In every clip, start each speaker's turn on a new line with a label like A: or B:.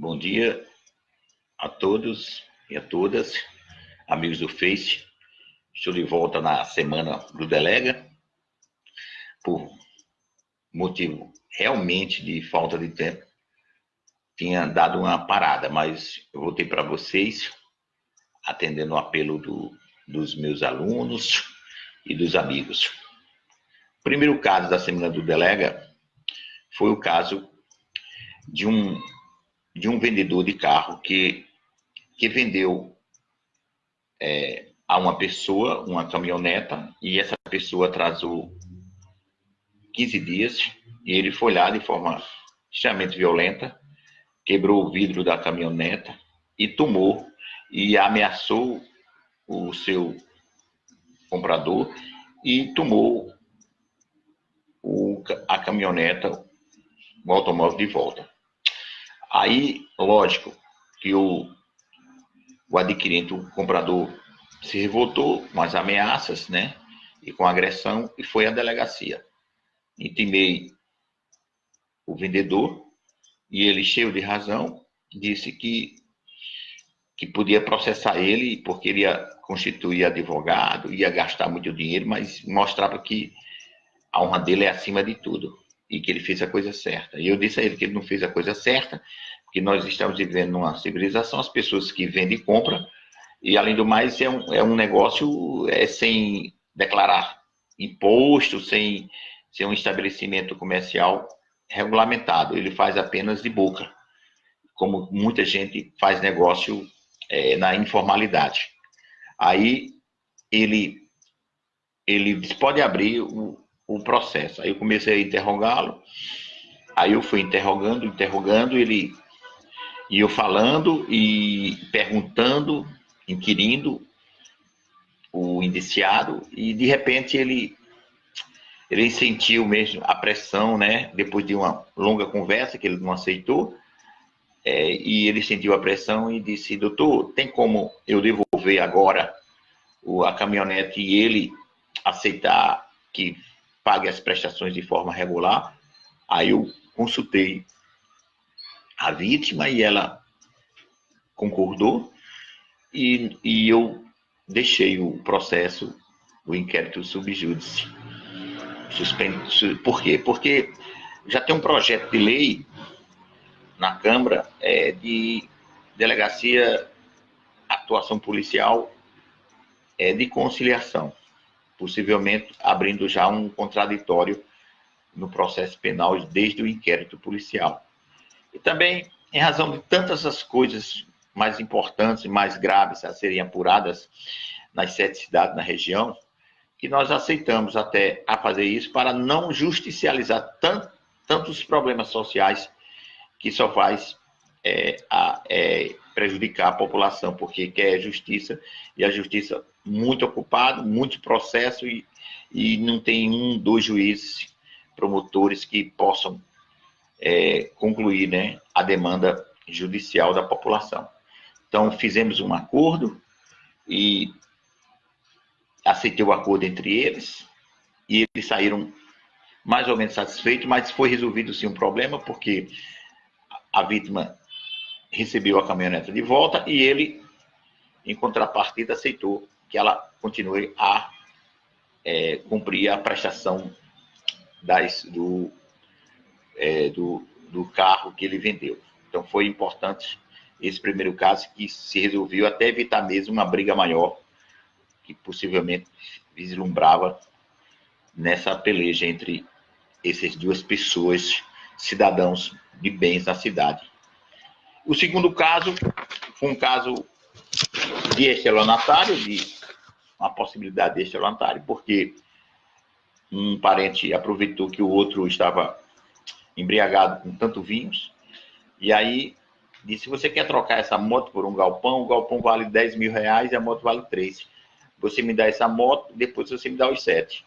A: Bom dia a todos e a todas, amigos do Face. Estou de volta na semana do Delega, por motivo realmente de falta de tempo. Tinha dado uma parada, mas eu voltei para vocês, atendendo o apelo do, dos meus alunos e dos amigos. O primeiro caso da semana do Delega foi o caso de um de um vendedor de carro que, que vendeu é, a uma pessoa uma caminhoneta e essa pessoa atrasou 15 dias e ele foi lá de forma extremamente violenta, quebrou o vidro da caminhoneta e tomou e ameaçou o seu comprador e tomou o, a caminhoneta, o automóvel de volta. Aí, lógico, que o, o adquirente, o comprador, se revoltou com as ameaças, né? E com agressão, e foi à delegacia. Intimei o vendedor, e ele, cheio de razão, disse que, que podia processar ele, porque ele ia constituir advogado, ia gastar muito dinheiro, mas mostrava que a honra dele é acima de tudo e que ele fez a coisa certa. E eu disse a ele que ele não fez a coisa certa, porque nós estamos vivendo numa civilização, as pessoas que vendem e compram, e além do mais é um, é um negócio é, sem declarar imposto, sem, sem um estabelecimento comercial regulamentado, ele faz apenas de boca, como muita gente faz negócio é, na informalidade. Aí ele, ele pode abrir o, o processo. Aí eu comecei a interrogá-lo, aí eu fui interrogando, interrogando, ele e eu falando e perguntando, inquirindo o indiciado e de repente ele ele sentiu mesmo a pressão, né? Depois de uma longa conversa que ele não aceitou, é, e ele sentiu a pressão e disse: Doutor, tem como eu devolver agora a caminhonete e ele aceitar que pague as prestações de forma regular. Aí eu consultei a vítima e ela concordou e, e eu deixei o processo, o inquérito subjúdice. Suspenso. Por quê? Porque já tem um projeto de lei na Câmara é, de delegacia atuação policial é, de conciliação possivelmente abrindo já um contraditório no processo penal desde o inquérito policial. E também, em razão de tantas as coisas mais importantes e mais graves a serem apuradas nas sete cidades na região, que nós aceitamos até a fazer isso para não justicializar tanto, tantos problemas sociais que só faz é, a, é, prejudicar a população, porque quer justiça, e a justiça muito ocupado, muito processo, e, e não tem um, dois juízes, promotores que possam é, concluir né, a demanda judicial da população. Então, fizemos um acordo e aceitei o acordo entre eles, e eles saíram mais ou menos satisfeitos, mas foi resolvido sim um problema, porque a vítima recebeu a caminhonete de volta e ele, em contrapartida, aceitou que ela continue a é, cumprir a prestação das, do, é, do, do carro que ele vendeu. Então foi importante esse primeiro caso que se resolveu até evitar mesmo uma briga maior que possivelmente vislumbrava nessa peleja entre essas duas pessoas, cidadãos de bens na cidade. O segundo caso foi um caso de estelionatário, de uma possibilidade de estelionatário, porque um parente aproveitou que o outro estava embriagado com tanto vinhos, e aí disse, você quer trocar essa moto por um galpão? O galpão vale 10 mil reais e a moto vale 3. Você me dá essa moto, depois você me dá os 7.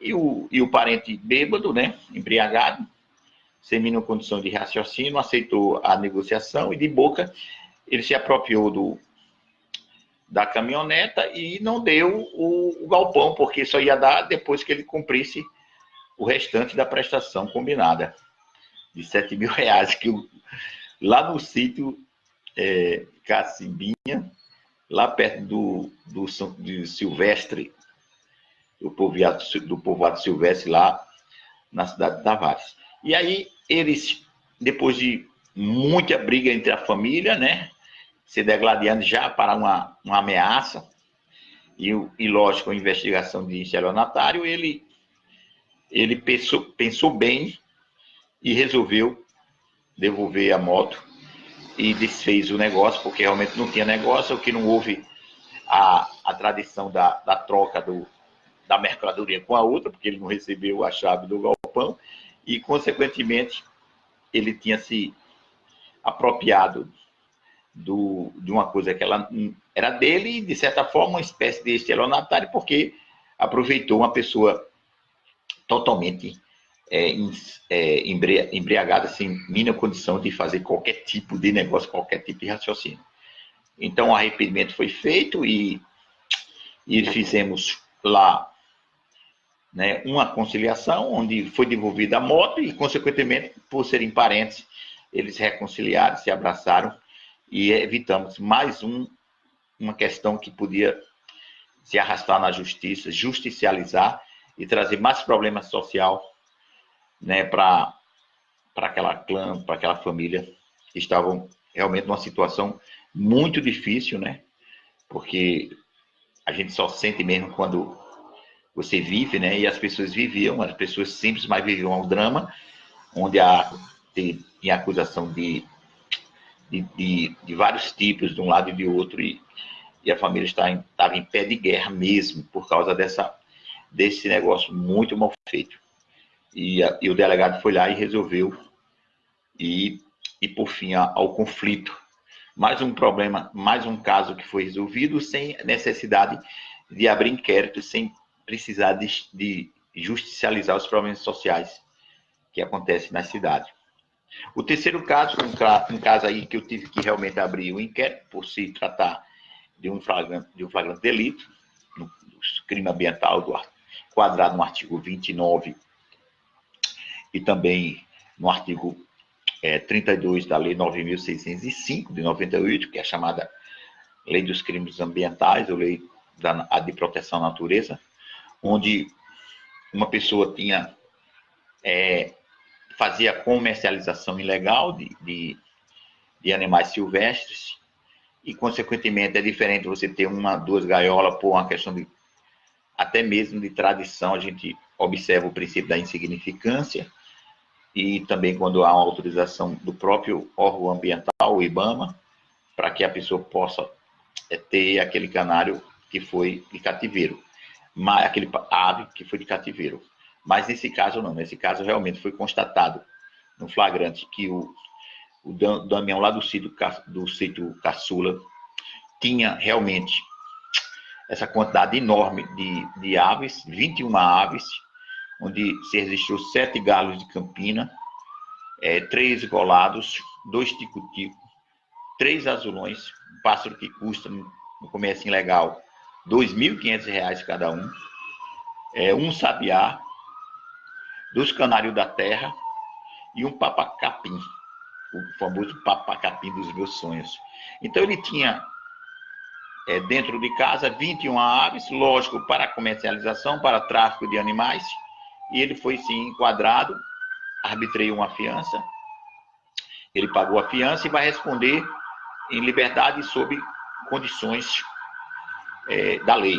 A: E o, e o parente bêbado, né, embriagado, sem mínima condição de raciocínio, aceitou a negociação e de boca ele se apropriou do, da caminhoneta e não deu o, o, galpão, porque só ia dar depois que ele cumprisse o restante da prestação combinada de 7 mil reais que o, lá no sítio é, Cacimbinha, lá perto do, do, do Silvestre, do povoado, do povoado Silvestre, lá na cidade de Tavares. E aí, eles, depois de muita briga entre a família, né, se degladiando já para uma, uma ameaça, e, e lógico, a investigação de estelionatário, ele, ele pensou, pensou bem e resolveu devolver a moto e desfez o negócio, porque realmente não tinha negócio, que não houve a, a tradição da, da troca do, da mercadoria com a outra, porque ele não recebeu a chave do galpão, e, consequentemente, ele tinha se apropriado do, de uma coisa que ela era dele, e, de certa forma, uma espécie de estelionatário, porque aproveitou uma pessoa totalmente é, é, embriagada, sem mínima condição de fazer qualquer tipo de negócio, qualquer tipo de raciocínio. Então, o arrependimento foi feito e, e fizemos lá né, uma conciliação, onde foi devolvida a moto e, consequentemente, por serem parentes, eles reconciliaram, se abraçaram e evitamos mais um, uma questão que podia se arrastar na justiça, justicializar e trazer mais problema social né, para aquela clã, para aquela família que estavam realmente numa situação muito difícil, né? Porque a gente só sente mesmo quando você vive, né? E as pessoas viviam, as pessoas simples, mas viviam um drama, onde há tem acusação de de, de, de, vários tipos, de um lado e de outro, e, e a família estava em, estava em pé de guerra mesmo, por causa dessa, desse negócio muito mal feito. E, a, e o delegado foi lá e resolveu, e, e por fim ao conflito. Mais um problema, mais um caso que foi resolvido sem necessidade de abrir inquérito, sem precisar de, de justicializar os problemas sociais que acontecem na cidade. O terceiro caso, um, um caso aí que eu tive que realmente abrir o inquérito, por se tratar de um flagrante, de um flagrante delito, no, no crime ambiental do, quadrado no artigo 29 e também no artigo é, 32 da Lei 9.605 de 98, que é a chamada Lei dos Crimes Ambientais, ou Lei da, de Proteção à Natureza, onde uma pessoa tinha é, fazia comercialização ilegal de, de, de, animais silvestres e, consequentemente, é diferente você ter uma, duas gaiolas por uma questão de, até mesmo de tradição, a gente observa o princípio da insignificância e também quando há uma autorização do próprio órgão ambiental, o IBAMA, para que a pessoa possa é, ter aquele canário que foi de cativeiro, aquele ave que foi de cativeiro. Mas nesse caso não, nesse caso realmente foi constatado no flagrante que o, o Damião lá do sítio, do sítio Caçula tinha realmente essa quantidade enorme de, de aves, 21 aves, onde se registrou sete galos de campina, é, três golados, dois tico-tico, três azulões, um pássaro que custa no, comércio ilegal R$ 2.500 cada um, é, um sabiá, dos canários da terra e um papacapim, o famoso papacapim dos meus sonhos. Então ele tinha é, dentro de casa 21 aves, lógico, para comercialização, para tráfico de animais, e ele foi sim enquadrado, arbitrei uma fiança, ele pagou a fiança e vai responder em liberdade sob condições é, da lei.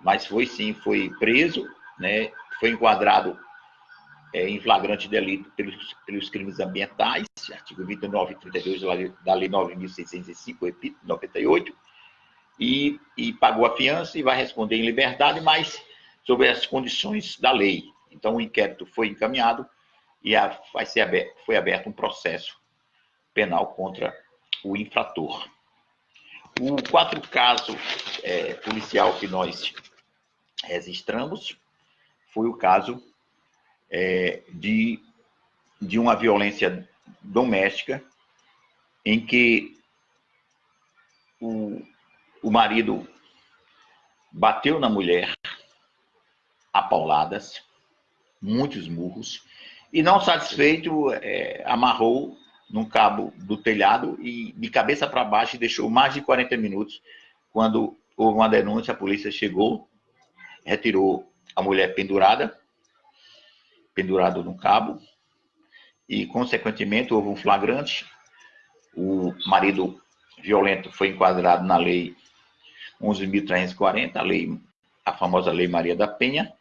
A: Mas foi sim, foi preso, né, foi enquadrado é, em flagrante delito pelos, pelos crimes ambientais, artigo 29 e 32 da Lei 9.605, 98, e, e pagou a fiança e vai responder em liberdade, mas sobre as condições da lei. Então, o inquérito foi encaminhado e a, vai ser aberto, foi aberto um processo penal contra o infrator. O quatro caso é, policial que nós registramos. Foi o caso é, de, de uma violência doméstica em que o, o marido bateu na mulher a pauladas, muitos murros, e não satisfeito, é, amarrou num cabo do telhado e de cabeça para baixo e deixou mais de 40 minutos. Quando houve uma denúncia, a polícia chegou, retirou a mulher pendurada, pendurado no cabo, e consequentemente houve um flagrante. O marido violento foi enquadrado na lei 11.340, a lei, a famosa lei Maria da Penha,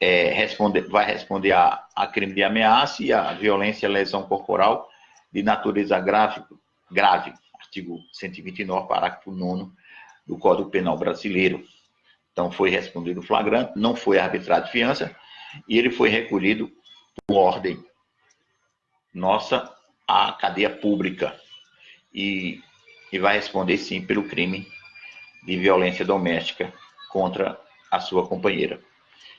A: é, responde, vai responder a, a crime de ameaça e a violência e lesão corporal de natureza grave, grave artigo 129, parágrafo 9 do Código Penal Brasileiro. Então, foi respondido flagrante, não foi arbitrado fiança, e ele foi recolhido por ordem nossa à cadeia pública. E, e vai responder, sim, pelo crime de violência doméstica contra a sua companheira.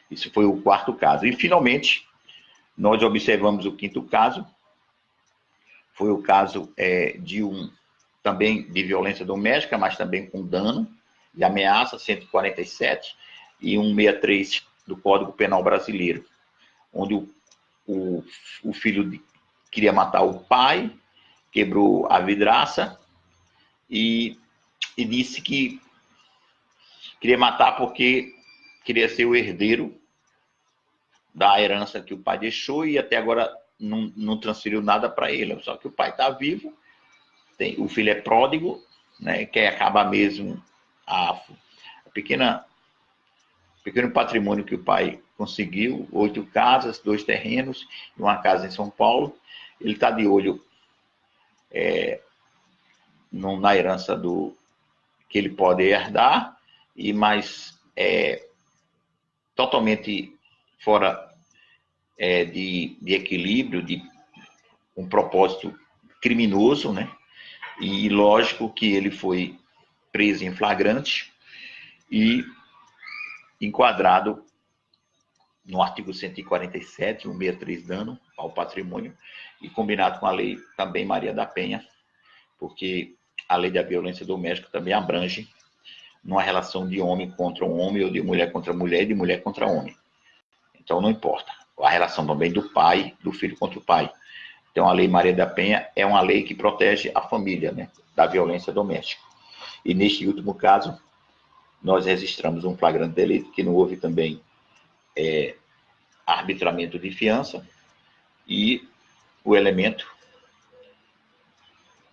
A: Isso foi o quarto caso. E, finalmente, nós observamos o quinto caso, foi o caso é, de um também de violência doméstica, mas também com dano e ameaça, 147, e 163 do Código Penal Brasileiro, onde o, o, o filho de, queria matar o pai, quebrou a vidraça e, e disse que queria matar porque queria ser o herdeiro da herança que o pai deixou e até agora não, não transferiu nada para ele. Só que o pai está vivo, tem, o filho é pródigo, né, quer acabar mesmo a, a pequena pequeno patrimônio que o pai conseguiu, oito casas, dois terrenos uma casa em São Paulo. Ele está de olho é, no, na herança do que ele pode herdar, e mais é, totalmente fora é, de, de equilíbrio, de um propósito criminoso, né? E lógico que ele foi preso em flagrante e enquadrado no artigo 147, 163, dano ao patrimônio, e combinado com a lei também Maria da Penha, porque a lei da violência doméstica também abrange numa relação de homem contra um homem, ou de mulher contra mulher, e de mulher contra homem. Então não importa a relação também do pai, do filho contra o pai. Então, a Lei Maria da Penha é uma lei que protege a família né, da violência doméstica. E neste último caso, nós registramos um flagrante delito, que não houve também é, arbitramento de fiança e o elemento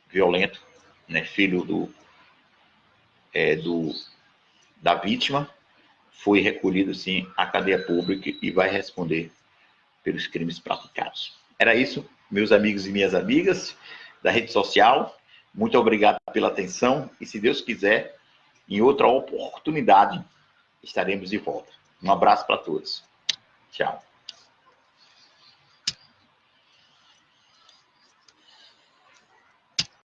A: violento, né, filho do, é, do, da vítima, foi recolhido, sim, à cadeia pública e vai responder pelos crimes praticados. Era isso, meus amigos e minhas amigas da rede social. Muito obrigado pela atenção e, se Deus quiser, em outra oportunidade estaremos de volta. Um abraço para todos. Tchau.